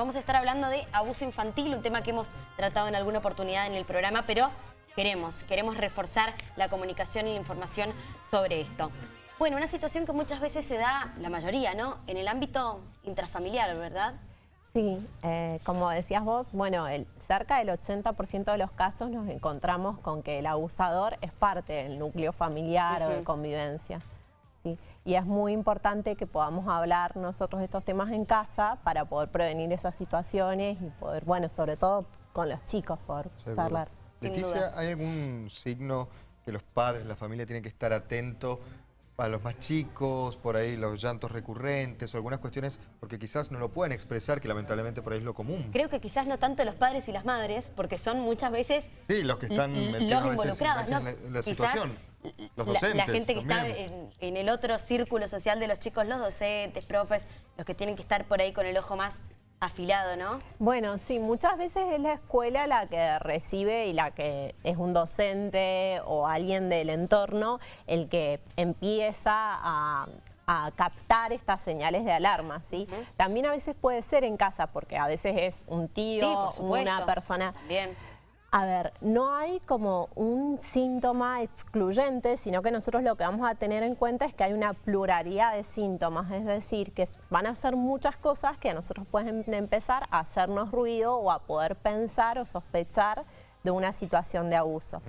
Vamos a estar hablando de abuso infantil, un tema que hemos tratado en alguna oportunidad en el programa, pero queremos, queremos reforzar la comunicación y la información sobre esto. Bueno, una situación que muchas veces se da, la mayoría, ¿no? En el ámbito intrafamiliar, ¿verdad? Sí, eh, como decías vos, bueno, el, cerca del 80% de los casos nos encontramos con que el abusador es parte del núcleo familiar o de convivencia. ¿Sí? Y es muy importante que podamos hablar nosotros de estos temas en casa para poder prevenir esas situaciones y poder, bueno, sobre todo con los chicos, poder hablar. Leticia, ¿hay algún signo que los padres, la familia tienen que estar atentos a los más chicos, por ahí los llantos recurrentes o algunas cuestiones, porque quizás no lo pueden expresar, que lamentablemente por ahí es lo común. Creo que quizás no tanto los padres y las madres, porque son muchas veces... Sí, los que están los involucrados, en la, situación. Los docentes la, gente que está en, el otro círculo social de los chicos, los docentes, profes, los que tienen que estar por ahí con el ojo más afilado, ¿no? Bueno, sí, muchas veces es la escuela la que recibe y la que es un docente o alguien del entorno el que empieza a, captar estas señales de alarma, ¿sí? También a veces puede ser en casa, porque a veces es un tío, una persona... Bien a ver, no hay como un síntoma excluyente, sino que nosotros lo que vamos a tener en cuenta es que hay una pluralidad de síntomas, es decir, que van a ser muchas cosas que a nosotros pueden empezar a hacernos ruido o a poder pensar o sospechar de una situación de abuso.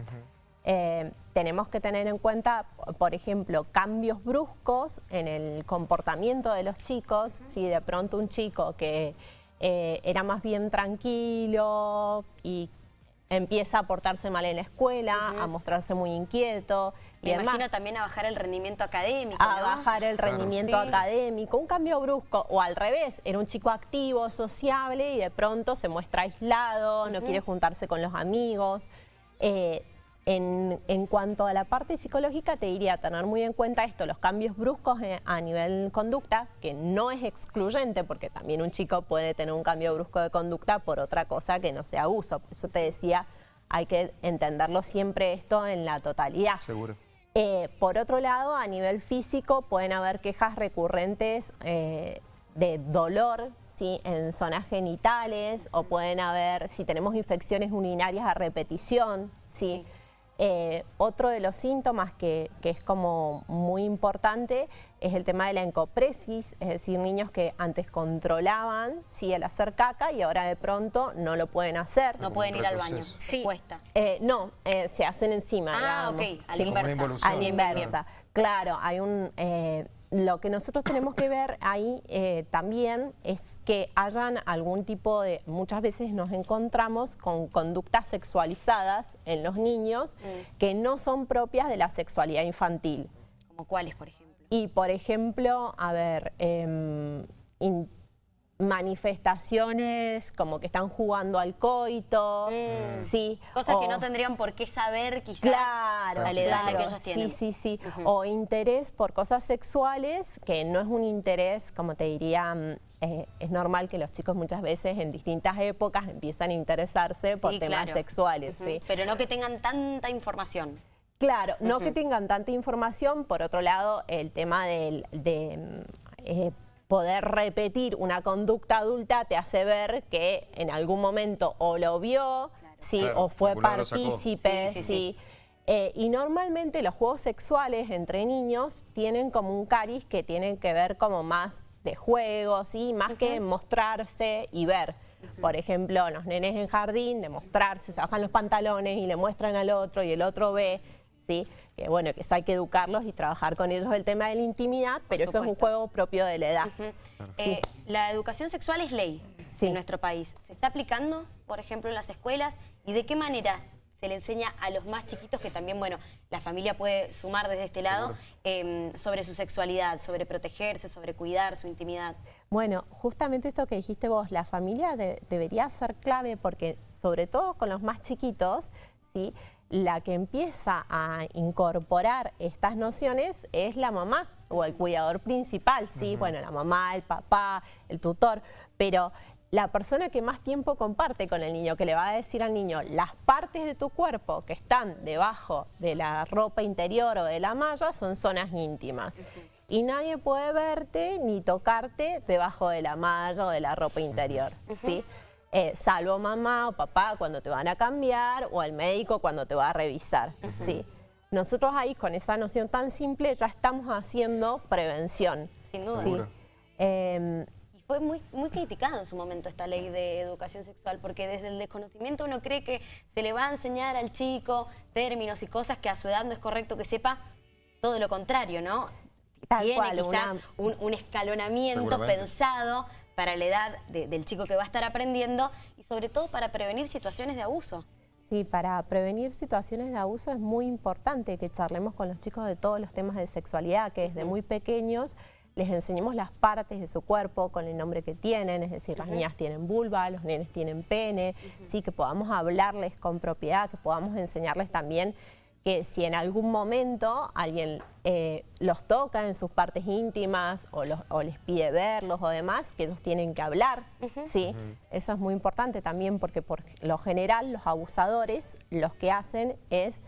Eh, tenemos que tener en cuenta, por ejemplo, cambios bruscos en el comportamiento de los chicos, si de pronto un chico que eh, era más bien tranquilo y empieza a portarse mal en la escuela, a mostrarse muy inquieto. Me imagino también a bajar el rendimiento académico, A bajar el rendimiento académico, un cambio brusco, o al revés, era un chico activo, sociable y de pronto se muestra aislado, no quiere juntarse con los amigos. Eh, en, cuanto a la parte psicológica, te diría tener muy en cuenta esto, los cambios bruscos eh, a nivel conducta, que no es excluyente, porque también un chico puede tener un cambio brusco de conducta por otra cosa que no sea abuso. Por eso te decía, hay que entenderlo siempre esto en la totalidad. Seguro. Eh, por otro lado, a nivel físico pueden haber quejas recurrentes eh, de dolor, en zonas genitales o pueden haber, si tenemos infecciones urinarias a repetición, ¿sí? Eh, otro de los síntomas que, es como muy importante es el tema de la encopresis, es decir, niños que antes controlaban ¿sí? el hacer caca y ahora de pronto no lo pueden hacer. No pueden ir al baño, sí. cuesta. Eh, no, eh, se hacen encima. Ah, ok, a la inversa. A la inversa. Claro, hay un lo que nosotros tenemos que ver ahí eh, también es que hayan algún tipo de... Muchas veces nos encontramos con conductas sexualizadas en los niños mm. que no son propias de la sexualidad infantil. ¿Como cuáles, por ejemplo? Y, por ejemplo, a ver... Eh, manifestaciones como que están jugando al coito, mm. sí. Cosas que no tendrían por qué saber quizás claro, a la edad que ellos tienen. Sí, sí, sí. O interés por cosas sexuales, que no es un interés, como te diría, mm, eh, es normal que los chicos muchas veces en distintas épocas empiezan a interesarse por temas sexuales. ¿sí? Pero no que tengan tanta información. Claro, no que tengan tanta información. Por otro lado, el tema del, de... Mm, eh, poder repetir una conducta adulta te hace ver que en algún momento o lo vio, sí, o fue partícipe, sí, eh, y normalmente los juegos sexuales entre niños tienen como un cariz que tienen que ver como más de juego, ¿sí? más que mostrarse y ver. Por ejemplo, los nenes en jardín, de mostrarse, se bajan los pantalones y le muestran al otro y el otro ve que bueno, que eso hay que educarlos y trabajar con ellos el tema de la intimidad, pero eso es un juego propio de la edad. Eh, la educación sexual es ley en nuestro país. ¿Se está aplicando, por ejemplo, en las escuelas? ¿Y de qué manera se le enseña a los más chiquitos, que también, bueno, la familia puede sumar desde este lado, em, sobre su sexualidad, sobre protegerse, sobre cuidar su intimidad? Bueno, justamente esto que dijiste vos, la familia debería ser clave porque, sobre todo con los más chiquitos, ¿sí? La que empieza a incorporar estas nociones es la mamá o el cuidador principal, ¿sí? Bueno, la mamá, el papá, el tutor, pero la persona que más tiempo comparte con el niño, que le va a decir al niño las partes de tu cuerpo que están debajo de la ropa interior o de la malla son zonas íntimas. y nadie puede verte ni tocarte debajo de la malla o de la ropa interior, ¿sí? Eh, salvo mamá o papá cuando te van a cambiar o el médico cuando te va a revisar, ¿sí? Nosotros ahí con esa noción tan simple ya estamos haciendo prevención. Sin duda. ¿sí? Em, y fue muy, muy criticada en su momento esta ley de educación sexual, porque desde el desconocimiento uno cree que se le va a enseñar al chico términos y cosas que a su edad no es correcto que sepa, todo lo contrario, ¿no? Tiene quizás un, escalonamiento pensado para la edad del chico que va a estar aprendiendo y sobre todo para prevenir situaciones de abuso. Sí, para prevenir situaciones de abuso es muy importante que charlemos con los chicos de todos los temas de sexualidad, que desde muy pequeños les enseñemos las partes de su cuerpo con el nombre que tienen, es decir, las niñas tienen vulva, los nenes tienen pene, sí, que podamos hablarles con propiedad, que podamos enseñarles también que si en algún momento alguien eh, los toca en sus partes íntimas o, les pide verlos o demás, que ellos tienen que hablar, ¿sí? Eso es muy importante también porque por lo general los abusadores los que hacen es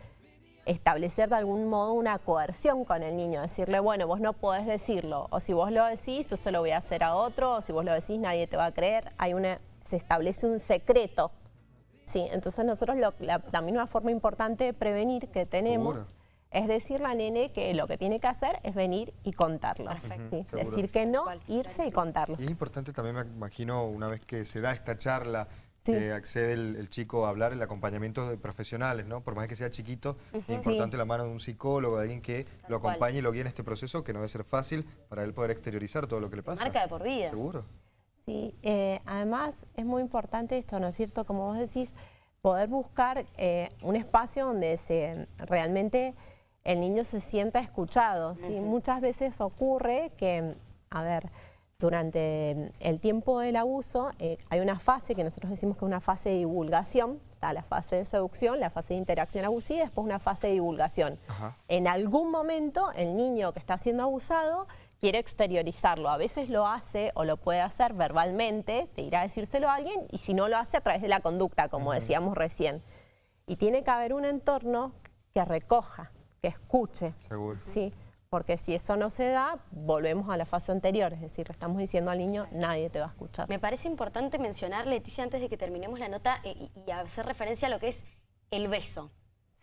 establecer de algún modo una coerción con el niño, decirle, bueno, vos no podés decirlo, o si vos lo decís, yo se lo voy a hacer a otro, o si vos lo decís, nadie te va a creer, hay una, se establece un secreto Sí, entonces nosotros también una forma importante de prevenir que tenemos es decirle a nene que lo que tiene que hacer es venir y contarlo. Decir que no, irse y contarlo. Y es importante también, me imagino, una vez que se da esta charla, que accede el, chico a hablar, el acompañamiento de profesionales, ¿no? Por más que sea chiquito, es importante la mano de un psicólogo, de alguien que lo acompañe y lo guíe en este proceso, que no debe ser fácil para él poder exteriorizar todo lo que le pasa. Marca de por vida. Seguro. Sí, eh, además es muy importante esto, ¿no es cierto? Como vos decís, poder buscar eh, un espacio donde se, realmente el niño se sienta escuchado. ¿sí? Muchas veces ocurre que, a ver, durante el tiempo del abuso eh, hay una fase que nosotros decimos que es una fase de divulgación, está la fase de seducción, la fase de interacción abusiva y después una fase de divulgación. En algún momento el niño que está siendo abusado quiere exteriorizarlo. A veces lo hace o lo puede hacer verbalmente, te irá a decírselo a alguien, y si no lo hace a través de la conducta, como decíamos recién. Y tiene que haber un entorno que recoja, que escuche. Seguro. Sí, porque si eso no se da, volvemos a la fase anterior, es decir, le estamos diciendo al niño, nadie te va a escuchar. Me parece importante mencionar, Leticia, antes de que terminemos la nota, eh, y hacer referencia a lo que es el beso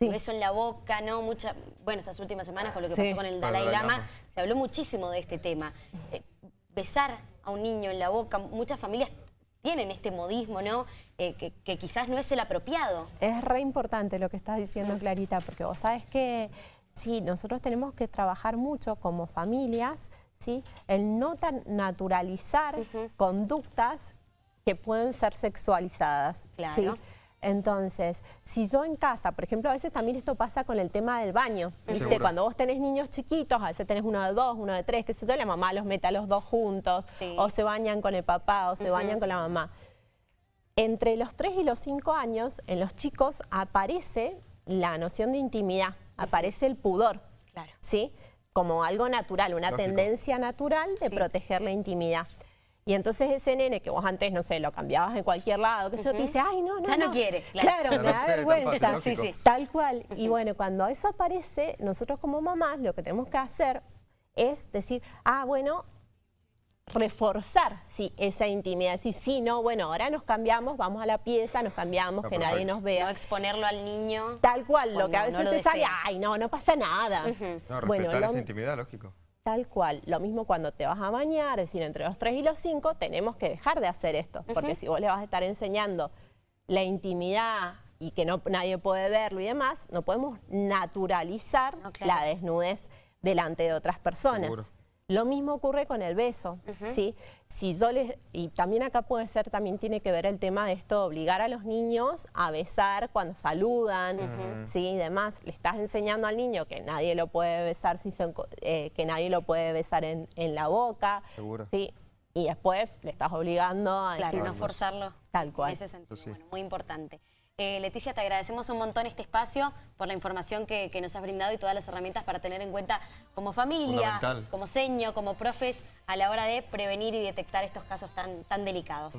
beso en la boca, ¿no? Mucha, bueno, estas últimas semanas con lo que pasó con el Dalai Lama, se habló muchísimo de este tema. Eh, besar a un niño en la boca, muchas familias tienen este modismo, ¿no? Eh, que, quizás no es el apropiado. Es re importante lo que estás diciendo, Clarita, porque vos sabes que sí, nosotros tenemos que trabajar mucho como familias, ¿sí? El no tan naturalizar conductas que pueden ser sexualizadas. Claro. Entonces, si yo en casa, por ejemplo, a veces también esto pasa con el tema del baño, ¿viste? Cuando vos tenés niños chiquitos, a veces tenés uno de dos, uno de tres, que sé yo, la mamá los mete a los dos juntos, o se bañan con el papá, o se bañan con la mamá. Entre los tres y los cinco años, en los chicos aparece la noción de intimidad, aparece el pudor, claro. ¿sí? Como algo natural, una tendencia natural de proteger la intimidad. Y entonces ese nene que vos antes, no sé, lo cambiabas en cualquier lado, que se te dice, ay, no, no, Ya no, quiere. Claro, me da vergüenza. sí, sí. Tal cual. Y bueno, cuando eso aparece, nosotros como mamás lo que tenemos que hacer es decir, ah, bueno, reforzar sí, esa intimidad. Decir, sí, no, bueno, ahora nos cambiamos, vamos a la pieza, nos cambiamos, que nadie nos vea. No exponerlo al niño. Tal cual, lo que a veces te sale, ay, no, no pasa nada. No, respetar esa intimidad, lógico. Tal cual. Lo mismo cuando te vas a bañar, es decir, entre los 3 y los 5 tenemos que dejar de hacer esto. Porque si vos le vas a estar enseñando la intimidad y que no, nadie puede verlo y demás, no podemos naturalizar la desnudez delante de otras personas. Lo mismo ocurre con el beso, ¿sí? Si yo les, y también acá puede ser, también tiene que ver el tema de esto, obligar a los niños a besar cuando saludan, ¿sí? Y demás. Le estás enseñando al niño que nadie lo puede besar, si eh, que nadie lo puede besar en, la boca, Seguro. ¿sí? Y después le estás obligando a claro, no forzarlo. Tal cual. En ese sentido, bueno, muy importante. Eh, Leticia, te agradecemos un montón este espacio por la información que, nos has brindado y todas las herramientas para tener en cuenta como familia, como seño, como profes, a la hora de prevenir y detectar estos casos tan, tan delicados.